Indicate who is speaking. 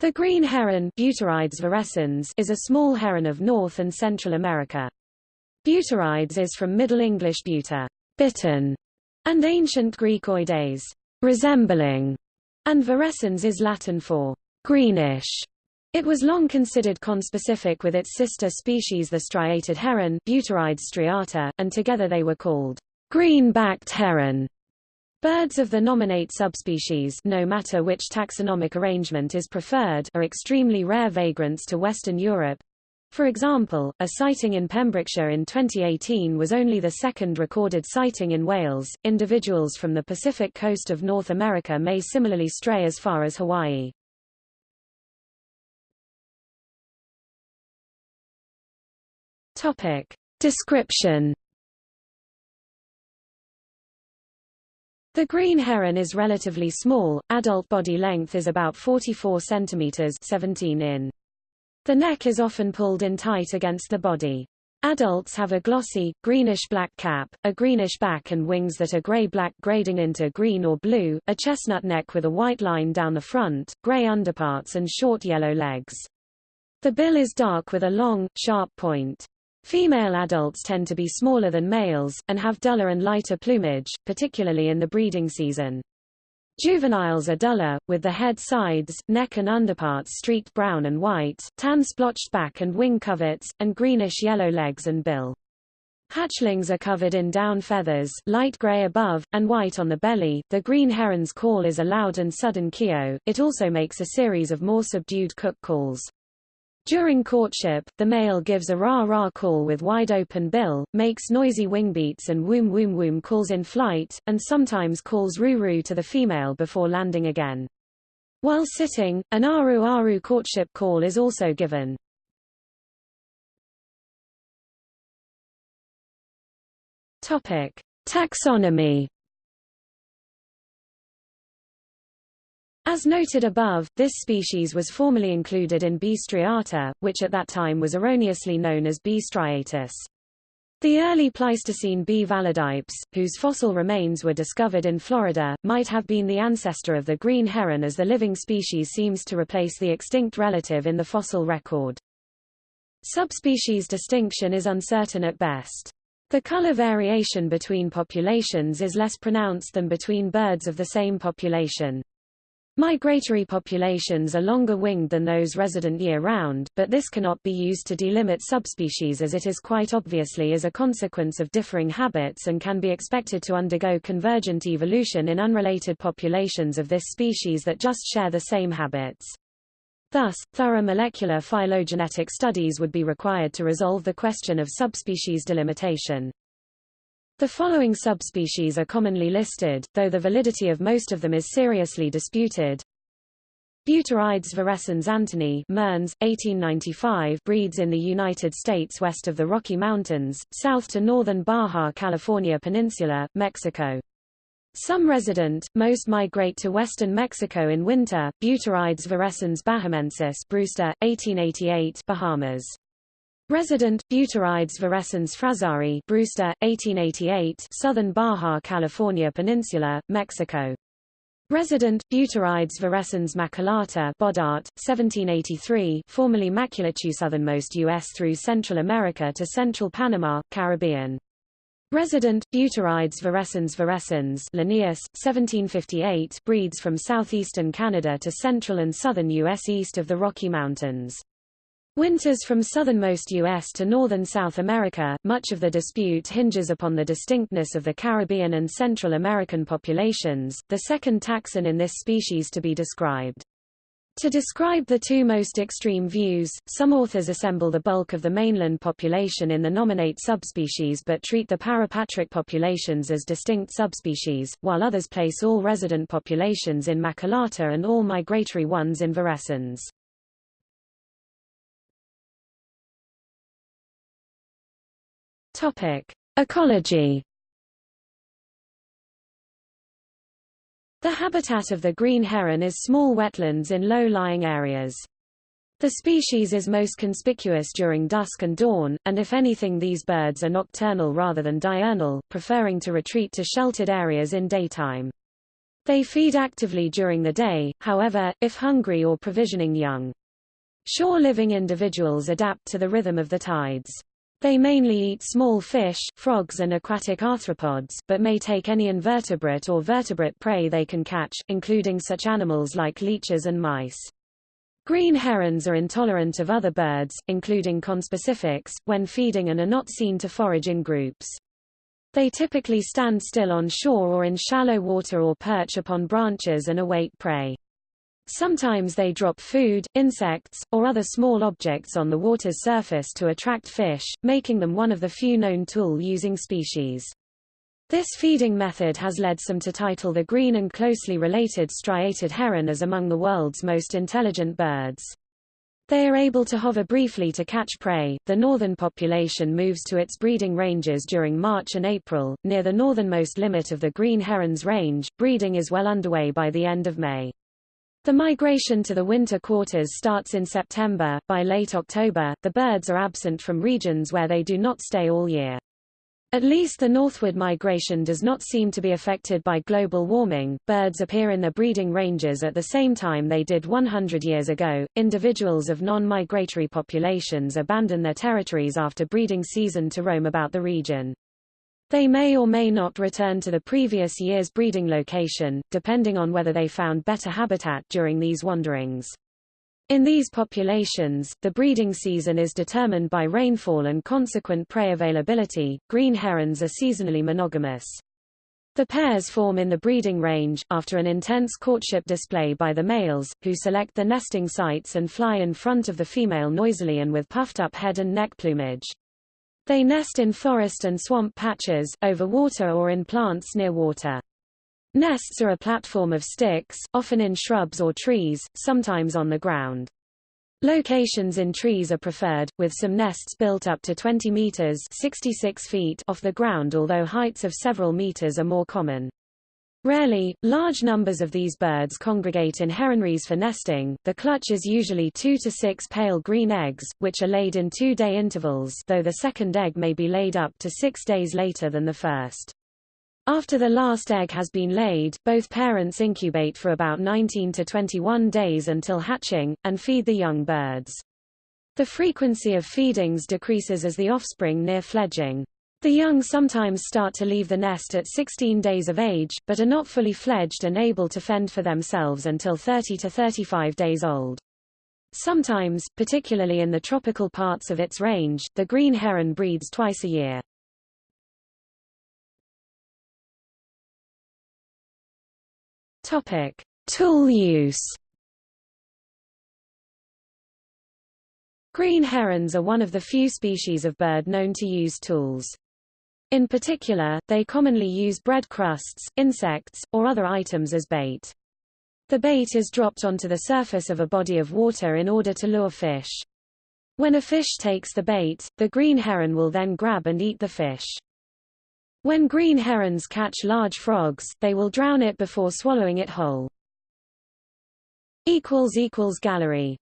Speaker 1: The green heron virescens is a small heron of North and Central America. Butorides is from Middle English butor, bittern, and Ancient Greek oides, resembling, and virescens is Latin for greenish. It was long considered conspecific with its sister species the striated heron Butorides striata, and together they were called green-backed heron. Birds of the nominate subspecies no matter which taxonomic arrangement is preferred are extremely rare vagrants to Western Europe. For example, a sighting in Pembrokeshire in 2018 was only the second recorded sighting in Wales. Individuals from the Pacific coast of North America may similarly stray as far as Hawaii. Topic. Description The green heron is relatively small, adult body length is about 44 cm 17 in. The neck is often pulled in tight against the body. Adults have a glossy, greenish-black cap, a greenish back and wings that are gray-black grading into green or blue, a chestnut neck with a white line down the front, gray underparts and short yellow legs. The bill is dark with a long, sharp point. Female adults tend to be smaller than males, and have duller and lighter plumage, particularly in the breeding season. Juveniles are duller, with the head sides, neck and underparts streaked brown and white, tan splotched back and wing coverts, and greenish-yellow legs and bill. Hatchlings are covered in down feathers, light gray above, and white on the belly. The green heron's call is a loud and sudden keo, it also makes a series of more subdued cook calls. During courtship, the male gives a rah-rah call with wide-open bill, makes noisy wingbeats and woom-woom-woom calls in flight, and sometimes calls roo-roo to the female before landing again. While sitting, an aru-aru courtship call is also given. Topic: Taxonomy As noted above, this species was formerly included in B. striata, which at that time was erroneously known as B. striatus. The early Pleistocene B. validipes, whose fossil remains were discovered in Florida, might have been the ancestor of the green heron as the living species seems to replace the extinct relative in the fossil record. Subspecies distinction is uncertain at best. The color variation between populations is less pronounced than between birds of the same population. Migratory populations are longer winged than those resident year-round, but this cannot be used to delimit subspecies as it is quite obviously as a consequence of differing habits and can be expected to undergo convergent evolution in unrelated populations of this species that just share the same habits. Thus, thorough molecular phylogenetic studies would be required to resolve the question of subspecies delimitation. The following subspecies are commonly listed, though the validity of most of them is seriously disputed. Butorides virescens anthonyi Mearns, 1895 breeds in the United States west of the Rocky Mountains, south to northern Baja California Peninsula, Mexico. Some resident, most migrate to western Mexico in winter. Butorides virescens bahamensis Brewster, 1888 Bahamas. Resident, Butorides virescens frazari Brewster, 1888 Southern Baja California Peninsula, Mexico. Resident, Butorides virescens maculata Boddaert, 1783 formerly Maculatus southernmost U.S. through Central America to central Panama, Caribbean. Resident, Butorides virescens virescens Linnaeus, 1758 breeds from southeastern Canada to central and southern U.S. east of the Rocky Mountains. Winters from southernmost U.S. to northern South America, much of the dispute hinges upon the distinctness of the Caribbean and Central American populations, the second taxon in this species to be described. To describe the two most extreme views, some authors assemble the bulk of the mainland population in the nominate subspecies but treat the parapatric populations as distinct subspecies, while others place all resident populations in Maculata and all migratory ones in Virescens. Topic: Ecology. The habitat of the green heron is small wetlands in low-lying areas. The species is most conspicuous during dusk and dawn, and if anything these birds are nocturnal rather than diurnal, preferring to retreat to sheltered areas in daytime. They feed actively during the day, however, if hungry or provisioning young. Shore-living individuals adapt to the rhythm of the tides. They mainly eat small fish, frogs and aquatic arthropods, but may take any invertebrate or vertebrate prey they can catch, including such animals like leeches and mice. Green herons are intolerant of other birds, including conspecifics, when feeding and are not seen to forage in groups. They typically stand still on shore or in shallow water or perch upon branches and await prey. Sometimes they drop food, insects, or other small objects on the water's surface to attract fish, making them one of the few known tool-using species. This feeding method has led some to title the green and closely related striated heron as among the world's most intelligent birds. They are able to hover briefly to catch prey. The northern population moves to its breeding ranges during March and April, near the northernmost limit of the green heron's range. Breeding is well underway by the end of May. The migration to the winter quarters starts in September. By late October, the birds are absent from regions where they do not stay all year. At least the northward migration does not seem to be affected by global warming. Birds appear in their breeding ranges at the same time they did 100 years ago. Individuals of non-migratory populations abandon their territories after breeding season to roam about the region. They may or may not return to the previous year's breeding location, depending on whether they found better habitat during these wanderings. In these populations, the breeding season is determined by rainfall and consequent prey availability. Green herons are seasonally monogamous. The pairs form in the breeding range, after an intense courtship display by the males, who select the nesting sites and fly in front of the female noisily and with puffed up head and neck plumage. They nest in forest and swamp patches, over water or in plants near water. Nests are a platform of sticks, often in shrubs or trees, sometimes on the ground. Locations in trees are preferred, with some nests built up to 20 meters 66 feet off the ground although heights of several meters are more common. Rarely, large numbers of these birds congregate in heronries for nesting. The clutch is usually two to six pale green eggs, which are laid in two-day intervals though the second egg may be laid up to six days later than the first. After the last egg has been laid, both parents incubate for about 19 to 21 days until hatching, and feed the young birds. The frequency of feedings decreases as the offspring near fledging. The young sometimes start to leave the nest at 16 days of age, but are not fully fledged and able to fend for themselves until 30 to 35 days old. Sometimes, particularly in the tropical parts of its range, the green heron breeds twice a year. Topic: Tool use. Green herons are one of the few species of bird known to use tools. In particular, they commonly use bread crusts, insects, or other items as bait. The bait is dropped onto the surface of a body of water in order to lure fish. When a fish takes the bait, the green heron will then grab and eat the fish. When green herons catch large frogs, they will drown it before swallowing it whole. Gallery